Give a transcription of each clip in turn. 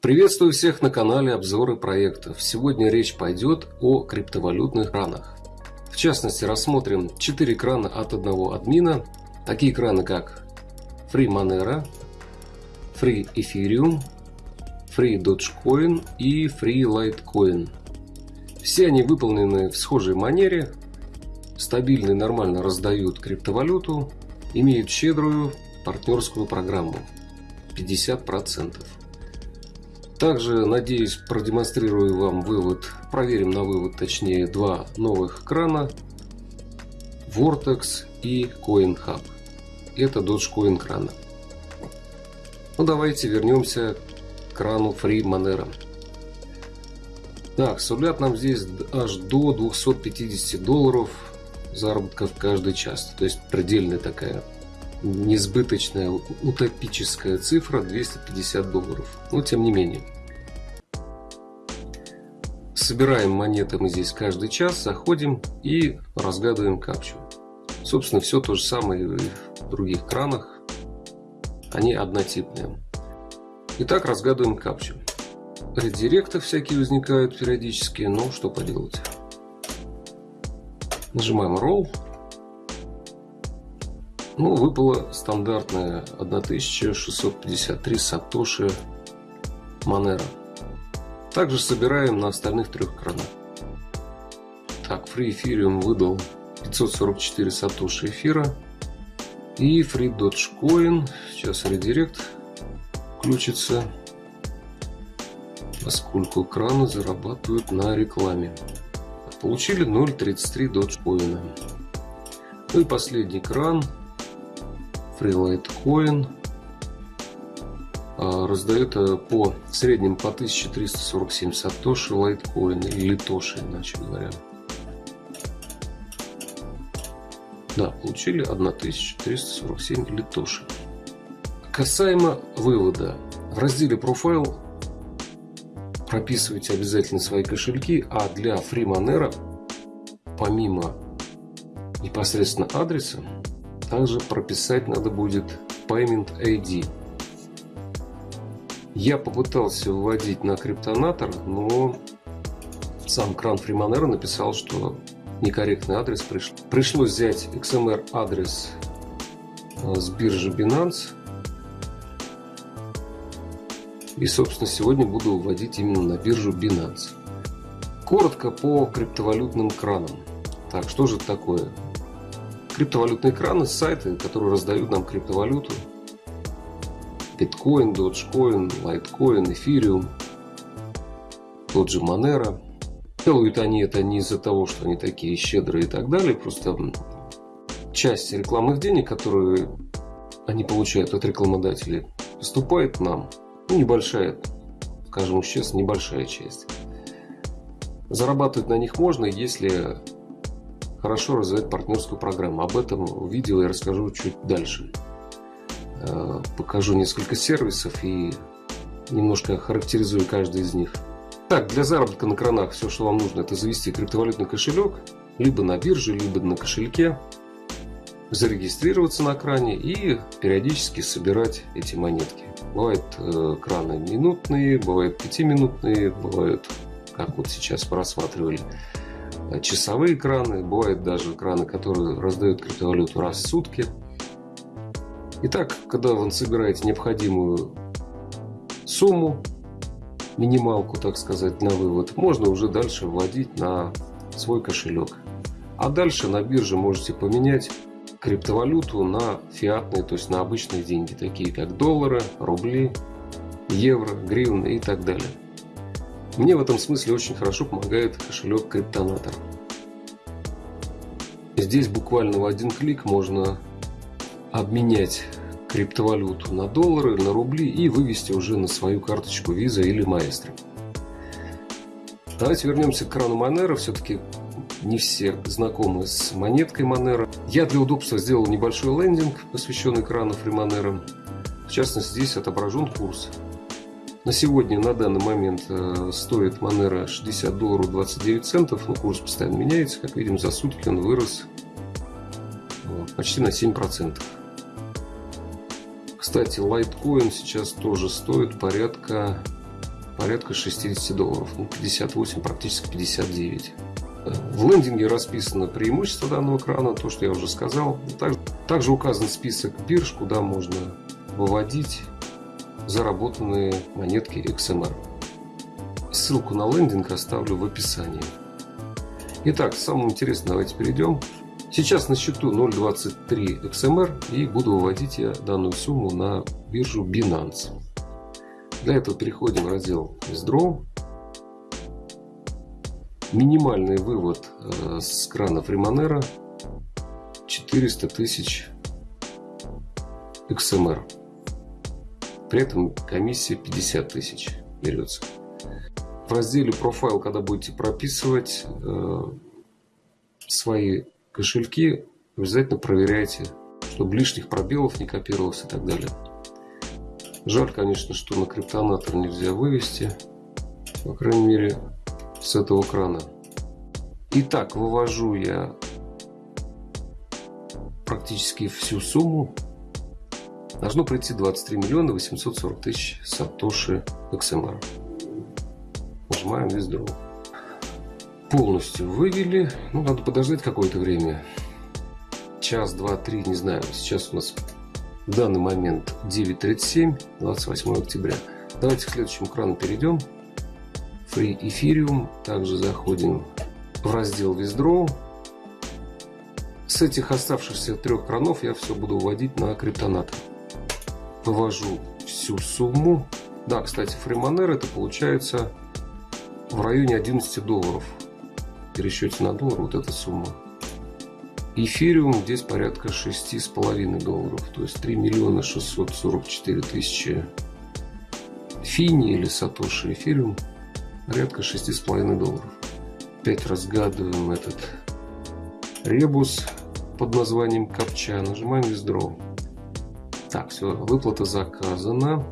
Приветствую всех на канале обзоры проектов. Сегодня речь пойдет о криптовалютных кранах. В частности, рассмотрим 4 крана от одного админа. Такие краны как Free Monero, Free Ethereum, Free Dogecoin и Free Litecoin. Все они выполнены в схожей манере, стабильно и нормально раздают криптовалюту, имеют щедрую партнерскую программу 50%. Также, надеюсь, продемонстрирую вам вывод, проверим на вывод, точнее, два новых крана Vortex и CoinHub. Это Dogecoin крана. Ну, давайте вернемся к крану Free Monero. Так, сулят нам здесь аж до 250 долларов заработка в каждый час. То есть предельная такая несбыточная, утопическая цифра 250 долларов. Но тем не менее. Собираем монеты мы здесь каждый час, заходим и разгадываем капчу. Собственно, все то же самое и в других кранах. Они однотипные. Итак, разгадываем капчу. Редиректы всякие возникают периодически, но что поделать. Нажимаем Roll. Ну, выпала стандартная 1653 сатоши Monero. Также собираем на остальных трех кранах. Так, Free Ethereum выдал 544 сатоши эфира. И Free Dogecoin. Сейчас редирект включится. Поскольку краны зарабатывают на рекламе. Получили 0.33 Dogecoin. Ну и последний кран Freelite Coin а, раздает э, по среднем по 1347 сатоши лайткоин или литоши, иначе говоря. Да, получили 1347 литоши. Касаемо вывода. В разделе Profile прописывайте обязательно свои кошельки, а для FreeMonero помимо непосредственно адреса также прописать надо будет Payment ID. Я попытался вводить на криптонатор, но сам кран Freemonero написал, что некорректный адрес приш... пришлось взять XMR адрес э, с биржи Binance. И, собственно, сегодня буду вводить именно на биржу Binance. Коротко по криптовалютным кранам. Так, что же такое? Криптовалютные краны, сайты, которые раздают нам криптовалюту. Биткоин, Dogecoin, Litecoin, Ethereum, тот же Monero. Делают они это не из-за того, что они такие щедрые и так далее, просто часть рекламных денег, которые они получают от рекламодателей, поступает нам. Ну, небольшая, скажем честно, небольшая часть. Зарабатывать на них можно, если хорошо развивать партнерскую программу. Об этом в видео я расскажу чуть дальше. Э, покажу несколько сервисов и немножко характеризую каждый из них. Так, для заработка на кранах все, что вам нужно, это завести криптовалютный кошелек, либо на бирже, либо на кошельке, зарегистрироваться на кране и периодически собирать эти монетки. Бывают э, краны минутные, бывают пятиминутные, бывают, как вот сейчас мы рассматривали, часовые краны, бывают даже краны, которые раздают криптовалюту раз в сутки. Итак, когда вы собираете необходимую сумму, минималку, так сказать, на вывод, можно уже дальше вводить на свой кошелек. А дальше на бирже можете поменять криптовалюту на фиатные, то есть на обычные деньги, такие как доллары, рубли, евро, гривны и так далее. Мне в этом смысле очень хорошо помогает кошелек Криптонатор. Здесь буквально в один клик можно обменять криптовалюту на доллары, на рубли и вывести уже на свою карточку Visa или Maestro. Давайте вернемся к крану Monero. Все-таки не все знакомы с монеткой Monero. Я для удобства сделал небольшой лендинг, посвященный крану Free. В частности, здесь отображен курс на сегодня, на данный момент, э, стоит Monero 60 долларов 29 центов, но курс постоянно меняется. Как видим, за сутки он вырос почти на 7%. Кстати, Litecoin сейчас тоже стоит порядка, порядка 60 долларов. Ну, 58, практически 59. В лендинге расписано преимущество данного крана, то, что я уже сказал. Также, также указан список бирж, куда можно выводить заработанные монетки XMR. Ссылку на лендинг оставлю в описании. Итак, самому интересному давайте перейдем. Сейчас на счету 0.23 XMR и буду выводить я данную сумму на биржу Binance. Для этого переходим в раздел Withdraw. Минимальный вывод э, с крана Фримонера 400 тысяч XMR. При этом комиссия 50 тысяч берется. В разделе профайл, когда будете прописывать э, свои кошельки, обязательно проверяйте, чтобы лишних пробелов не копировалось и так далее. Жаль, конечно, что на криптонатор нельзя вывести. По крайней мере, с этого крана. Итак, вывожу я практически всю сумму. Должно пройти 23 миллиона 840 тысяч сатоши XMR. Нажимаем Withdraw. Полностью вывели. Ну, надо подождать какое-то время. Час, два, три, не знаю. Сейчас у нас в данный момент 9.37, 28 октября. Давайте к следующему крану перейдем. Free Ethereum. Также заходим в раздел Withdraw. С этих оставшихся трех кранов я все буду вводить на криптонат. Вывожу всю сумму. Да, кстати, Freemonero это получается в районе 11 долларов. В пересчете на доллар вот эта сумма. Эфириум здесь порядка 6,5 долларов. То есть 3 миллиона 644 тысячи фини или сатоши эфириум порядка 6,5 долларов. Опять разгадываем этот ребус под названием капча. Нажимаем Withdraw. Так, все, выплата заказана.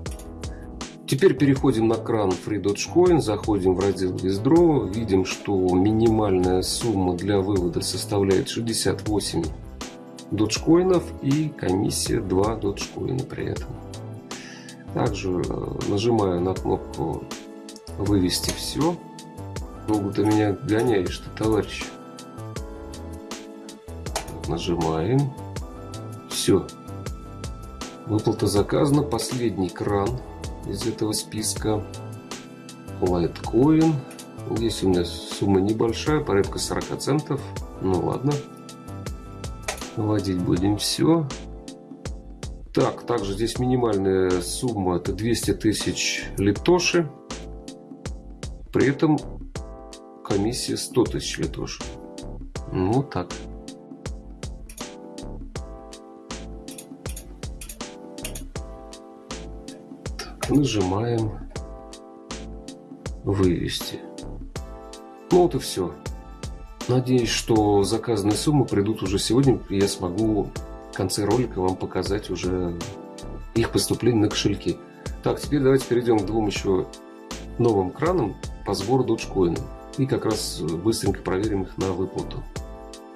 Теперь переходим на кран Free Dogecoin, заходим в раздел Withdraw, видим, что минимальная сумма для вывода составляет 68 доджкоинов и комиссия 2 доджкоина при этом. Также э, нажимаю на кнопку вывести все. Долго ты меня гоняешь ты, товарищ. Нажимаем. Все. Выплата заказана. Последний кран из этого списка. Litecoin. Здесь у меня сумма небольшая, порядка 40 центов. Ну ладно. Вводить будем все. Так, также здесь минимальная сумма это 200 тысяч литоши. При этом комиссия 100 тысяч литошек. Ну так. Нажимаем вывести. Ну вот и все. Надеюсь, что заказанные суммы придут уже сегодня, и я смогу в конце ролика вам показать уже их поступление на кошельки. Так, теперь давайте перейдем к двум еще новым кранам по сбору Dogecoin. И как раз быстренько проверим их на выплату.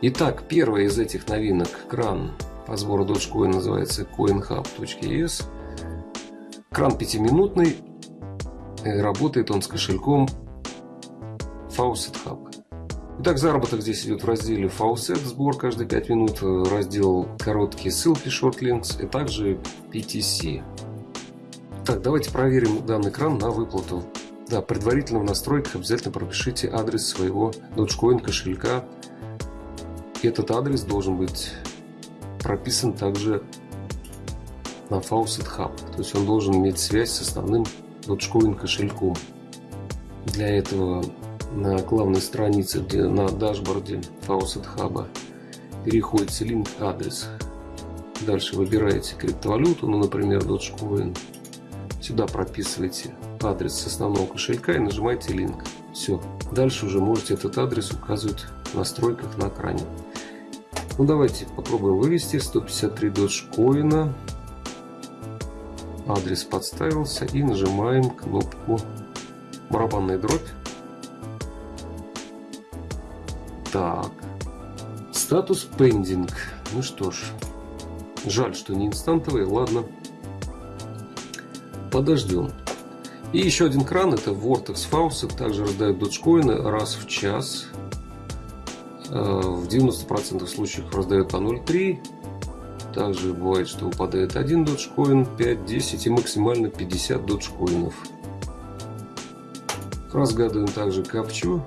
Итак, первая из этих новинок кран по сбору Dogecoin называется coinhub.es. Кран пятиминутный. Работает он с кошельком Faucet Hub. Итак, заработок здесь идет в разделе Faucet, сбор каждые 5 минут, раздел короткие ссылки, Short Links и также PTC. Так, давайте проверим данный кран на выплату. Да, предварительно в настройках обязательно пропишите адрес своего Dogecoin кошелька. Этот адрес должен быть прописан также на Faucet Hub. То есть он должен иметь связь с основным Dogecoin кошельком. Для этого на главной странице, на дашборде Faucet Hub переходите линк адрес. Дальше выбираете криптовалюту, ну, например, Dogecoin. Сюда прописываете адрес основного кошелька и нажимаете линк. Все. Дальше уже можете этот адрес указывать в настройках на экране. Ну давайте попробуем вывести 153 доджкоина. Адрес подставился и нажимаем кнопку барабанная дробь. Так. Статус pending. Ну что ж. Жаль, что не инстантовый. Ладно. Подождем. И еще один кран, это Vortex Faucet, также раздает доджкоины раз в час. Э, в 90% случаев раздает по 0,3. Также бывает, что выпадает один доджкоин, 5, 10 и максимально 50 доджкоинов. Разгадываем также капчу.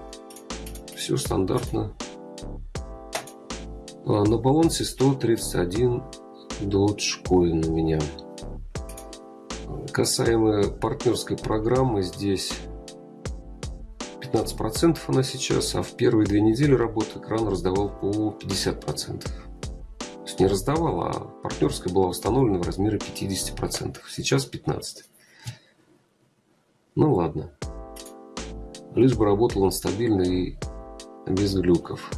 Все стандартно. А, на балансе 131 доджкоин у меня. Касаемо партнерской программы, здесь 15% она сейчас, а в первые две недели работы экран раздавал по 50%. Есть не раздавал, а партнерская была установлена в размере 50%. Сейчас 15%. Ну ладно. Лишь бы работал он стабильно и без глюков.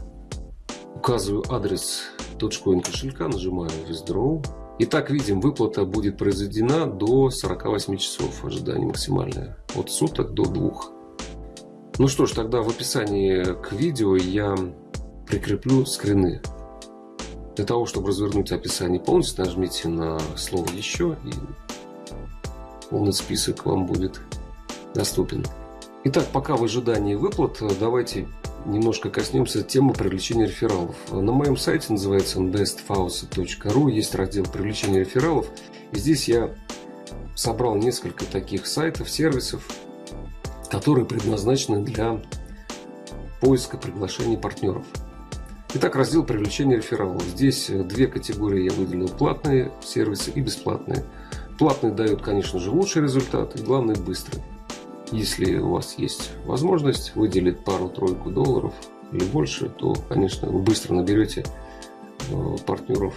Указываю адрес Dogecoin кошелька, нажимаю Withdraw. Итак, видим, выплата будет произведена до 48 часов. Ожидание максимальное. От суток до двух. Ну что ж, тогда в описании к видео я прикреплю скрины. Для того, чтобы развернуть описание полностью, нажмите на слово «Еще» и полный список вам будет доступен. Итак, пока в ожидании выплат, давайте немножко коснемся темы привлечения рефералов. На моем сайте называется bestfaucet.ru есть раздел привлечения рефералов. И здесь я собрал несколько таких сайтов, сервисов, которые предназначены для поиска приглашений партнеров. Итак, раздел привлечения рефералов. Здесь две категории я выделил. Платные сервисы и бесплатные. Платные дают, конечно же, лучший результат и, главное, быстрый. Если у вас есть возможность выделить пару-тройку долларов или больше, то, конечно, вы быстро наберете э, партнеров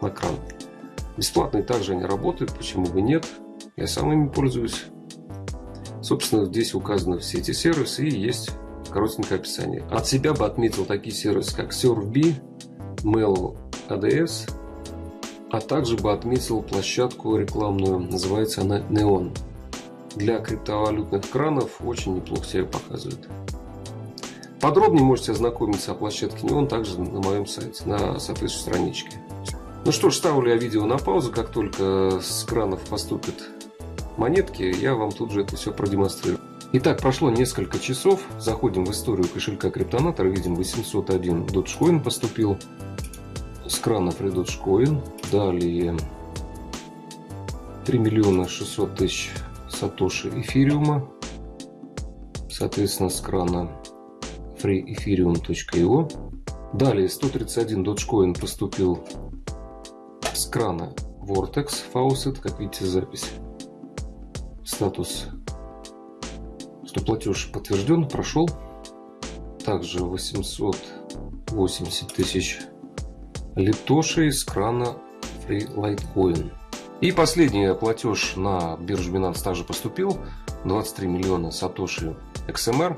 на кран. Бесплатные также они работают, почему бы нет. Я сам ими пользуюсь. Собственно, здесь указаны все эти сервисы и есть коротенькое описание. От себя бы отметил такие сервисы, как SurfB, Mail ADS, а также бы отметил площадку рекламную, называется она Neon для криптовалютных кранов очень неплохо себя показывает. Подробнее можете ознакомиться о площадке Neon также на моем сайте, на соответствующей страничке. Ну что ж, ставлю я видео на паузу, как только с кранов поступят монетки, я вам тут же это все продемонстрирую. Итак, прошло несколько часов, заходим в историю кошелька Криптонатор, видим 801 Dogecoin поступил, с крана Free Dogecoin, далее 3 миллиона 600 тысяч сатоши эфириума, соответственно, с крана freeethereum.io. Далее 131 Dogecoin поступил с крана Vortex Faucet, как видите запись. Статус, что платеж подтвержден, прошел. Также 880 тысяч литошей с крана Free Litecoin. И последний платеж на биржу Binance также поступил. 23 миллиона сатоши XMR.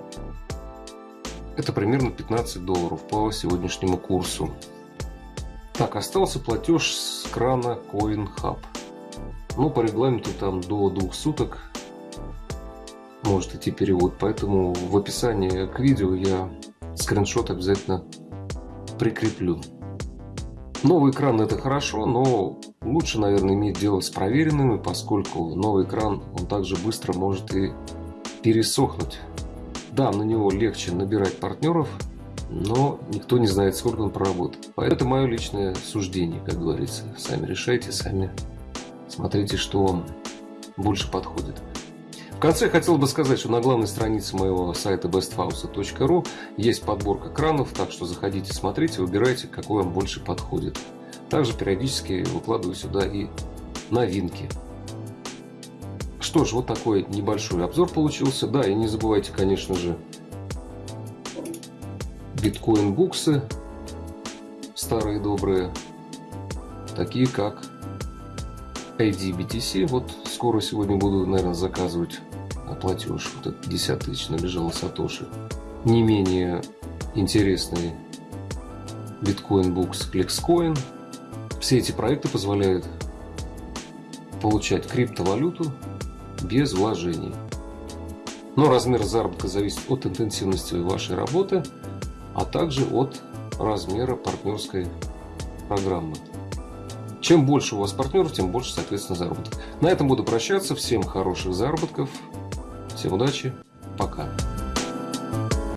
Это примерно 15 долларов по сегодняшнему курсу. Так, остался платеж с крана CoinHub. Но по регламенту там до двух суток может идти перевод. Поэтому в описании к видео я скриншот обязательно прикреплю. Новый экран это хорошо, но лучше, наверное, иметь дело с проверенными, поскольку новый экран, он также быстро может и пересохнуть. Да, на него легче набирать партнеров, но никто не знает, сколько он проработает. Поэтому это мое личное суждение, как говорится. Сами решайте, сами смотрите, что вам больше подходит. В конце хотел бы сказать, что на главной странице моего сайта besthouse.ru есть подборка кранов, так что заходите, смотрите, выбирайте, какой вам больше подходит. Также периодически выкладываю сюда и новинки. Что ж, вот такой небольшой обзор получился. Да, и не забывайте, конечно же, биткоин-буксы старые добрые, такие как ADBTC. Вот скоро сегодня буду, наверное, заказывать платеж. Вот этот 50 тысяч набежало Сатоши. Не менее интересный биткоин букс Flexcoin. Все эти проекты позволяют получать криптовалюту без вложений. Но размер заработка зависит от интенсивности вашей работы, а также от размера партнерской программы. Чем больше у вас партнеров, тем больше, соответственно, заработок. На этом буду прощаться. Всем хороших заработков. Всем удачи. Пока.